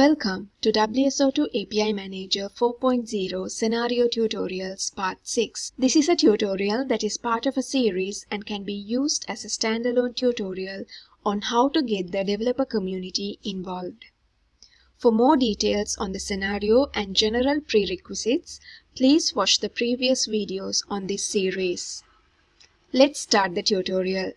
Welcome to WSO2 API Manager 4.0 Scenario Tutorials Part 6. This is a tutorial that is part of a series and can be used as a standalone tutorial on how to get the developer community involved. For more details on the scenario and general prerequisites, please watch the previous videos on this series. Let's start the tutorial.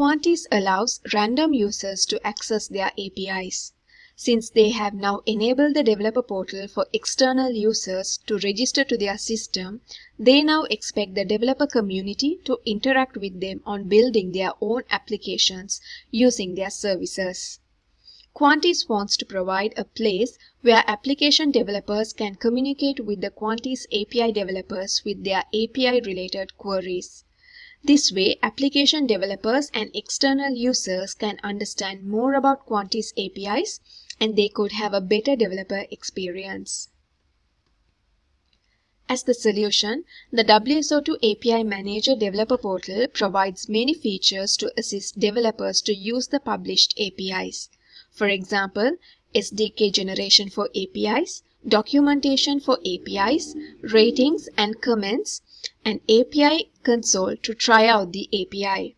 Quantis allows random users to access their APIs. Since they have now enabled the developer portal for external users to register to their system, they now expect the developer community to interact with them on building their own applications using their services. Quantis wants to provide a place where application developers can communicate with the Quantis API developers with their API related queries. This way, application developers and external users can understand more about Quantis APIs and they could have a better developer experience. As the solution, the WSO2 API Manager Developer Portal provides many features to assist developers to use the published APIs. For example, SDK generation for APIs, documentation for APIs, ratings and comments, and API console to try out the API.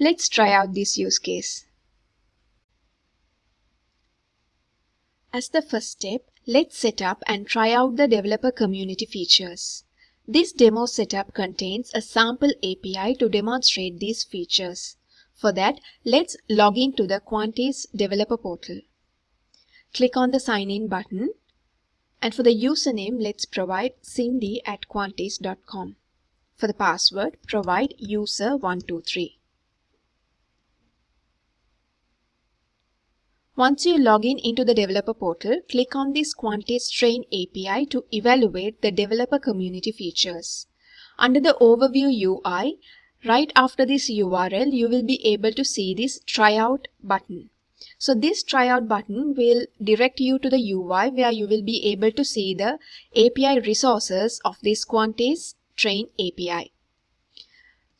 Let's try out this use case. As the first step, let's set up and try out the developer community features. This demo setup contains a sample API to demonstrate these features. For that, let's log in to the Quantis developer portal. Click on the sign in button and for the username, let's provide cindy at quantis.com. For the password, provide user123. Once you log in into the developer portal, click on this Quantis Train API to evaluate the developer community features. Under the Overview UI, right after this URL, you will be able to see this Tryout button. So this tryout button will direct you to the UI where you will be able to see the API resources of this Quantis train API.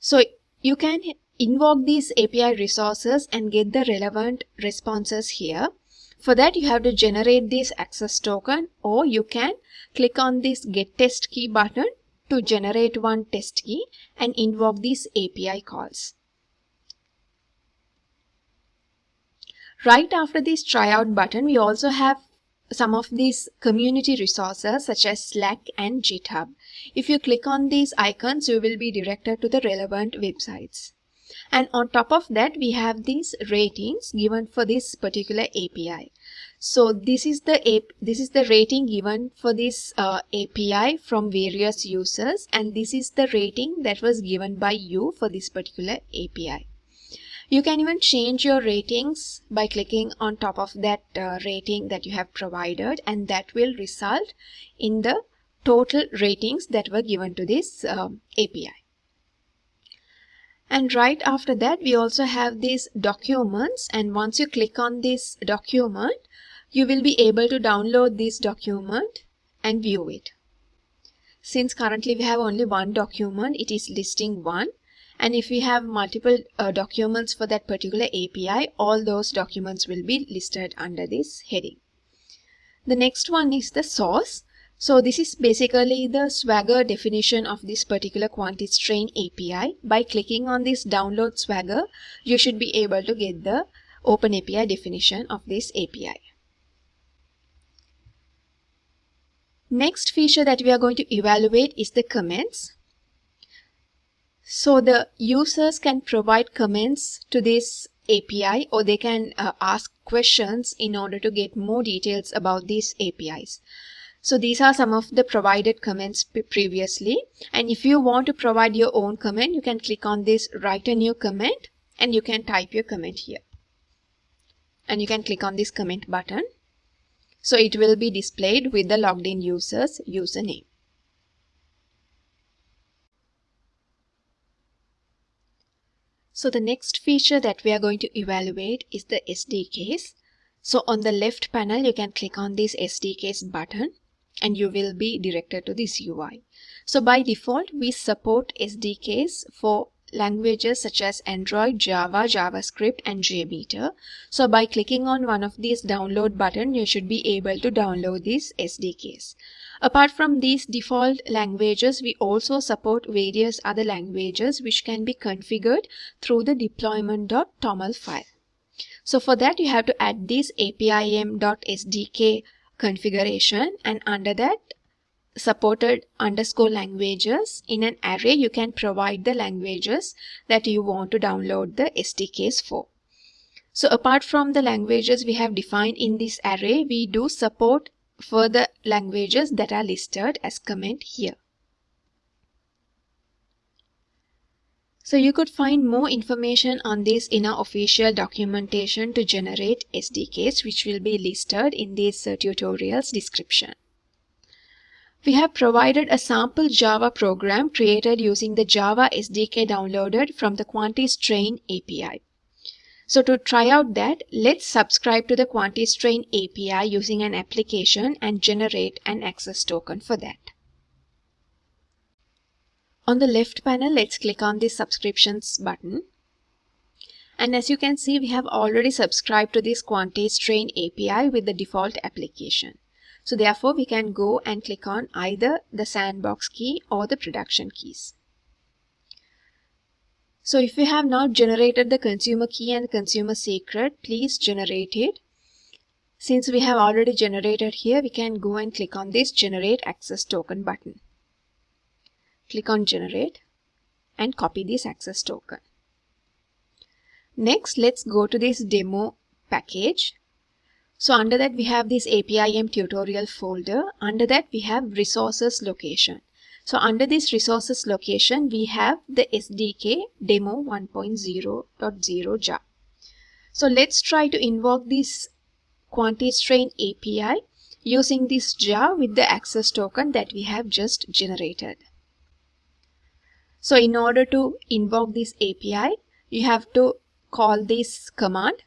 So you can invoke these API resources and get the relevant responses here. For that you have to generate this access token or you can click on this get test key button to generate one test key and invoke these API calls. Right after this tryout button, we also have some of these community resources such as Slack and GitHub. If you click on these icons, you will be directed to the relevant websites. And on top of that, we have these ratings given for this particular API. So this is the this is the rating given for this uh, API from various users, and this is the rating that was given by you for this particular API. You can even change your ratings by clicking on top of that uh, rating that you have provided and that will result in the total ratings that were given to this um, API. And right after that, we also have these documents. And once you click on this document, you will be able to download this document and view it. Since currently we have only one document, it is listing one. And if we have multiple uh, documents for that particular API, all those documents will be listed under this heading. The next one is the source. So this is basically the Swagger definition of this particular Quantis Train API. By clicking on this download Swagger, you should be able to get the OpenAPI definition of this API. Next feature that we are going to evaluate is the comments. So the users can provide comments to this API or they can uh, ask questions in order to get more details about these APIs. So these are some of the provided comments previously. And if you want to provide your own comment, you can click on this write a new comment and you can type your comment here. And you can click on this comment button. So it will be displayed with the logged in user's username. So the next feature that we are going to evaluate is the SDKs. So on the left panel, you can click on this SDKs button and you will be directed to this UI. So by default, we support SDKs for languages such as Android, Java, JavaScript and JMeter. So by clicking on one of these download button, you should be able to download these SDKs. Apart from these default languages, we also support various other languages which can be configured through the deployment.toml file. So for that, you have to add this apim.sdk configuration and under that supported underscore languages in an array you can provide the languages that you want to download the SDKs for. So apart from the languages we have defined in this array, we do support further languages that are listed as comment here. So you could find more information on this in our official documentation to generate SDKs which will be listed in this uh, tutorial's description. We have provided a sample Java program created using the Java SDK downloaded from the Quantis Train API. So to try out that, let's subscribe to the Quantis Train API using an application and generate an access token for that. On the left panel, let's click on the subscriptions button. And as you can see, we have already subscribed to this Quantis Train API with the default application. So therefore, we can go and click on either the sandbox key or the production keys. So if you have not generated the consumer key and consumer secret, please generate it. Since we have already generated here, we can go and click on this generate access token button. Click on generate and copy this access token. Next, let's go to this demo package. So under that we have this APIM tutorial folder. Under that we have resources location. So under this resources location, we have the SDK demo 1.0.0 jar. So let's try to invoke this Quantis Train API using this jar with the access token that we have just generated. So in order to invoke this API, you have to call this command.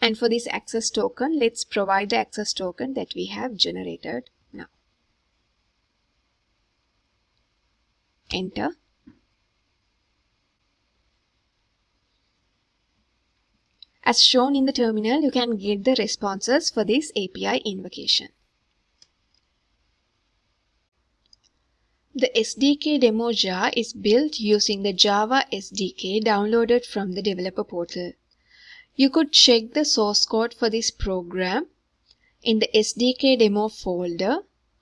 And for this access token, let's provide the access token that we have generated now. Enter. As shown in the terminal, you can get the responses for this API invocation. The SDK demo jar is built using the Java SDK downloaded from the developer portal. You could check the source code for this program in the SDK demo folder.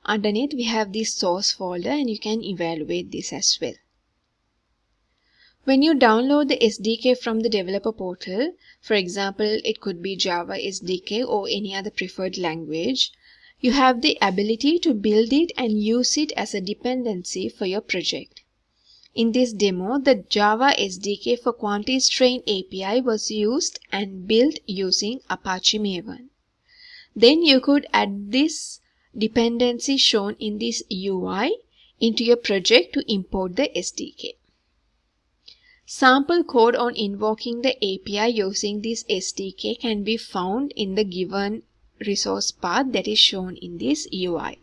Underneath we have this source folder and you can evaluate this as well. When you download the SDK from the developer portal, for example, it could be Java SDK or any other preferred language, you have the ability to build it and use it as a dependency for your project. In this demo, the Java SDK for Quantis Train API was used and built using Apache Maven. Then you could add this dependency shown in this UI into your project to import the SDK. Sample code on invoking the API using this SDK can be found in the given resource path that is shown in this UI.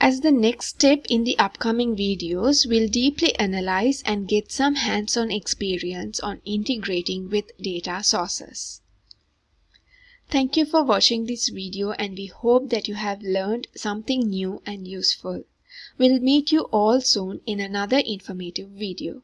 As the next step in the upcoming videos, we'll deeply analyze and get some hands-on experience on integrating with data sources. Thank you for watching this video and we hope that you have learned something new and useful. We'll meet you all soon in another informative video.